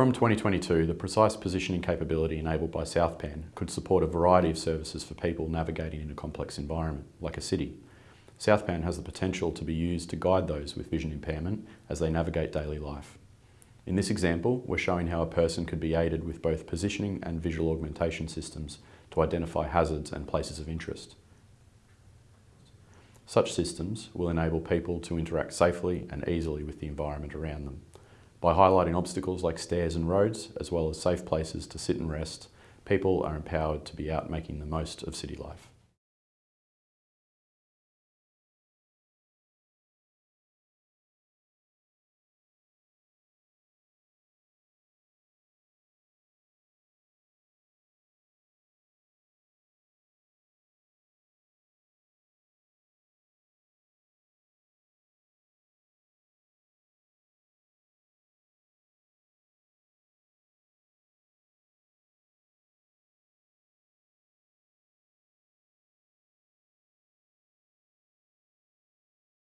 From 2022, the precise positioning capability enabled by SouthPAN could support a variety of services for people navigating in a complex environment, like a city. SouthPAN has the potential to be used to guide those with vision impairment as they navigate daily life. In this example, we're showing how a person could be aided with both positioning and visual augmentation systems to identify hazards and places of interest. Such systems will enable people to interact safely and easily with the environment around them. By highlighting obstacles like stairs and roads, as well as safe places to sit and rest, people are empowered to be out making the most of city life.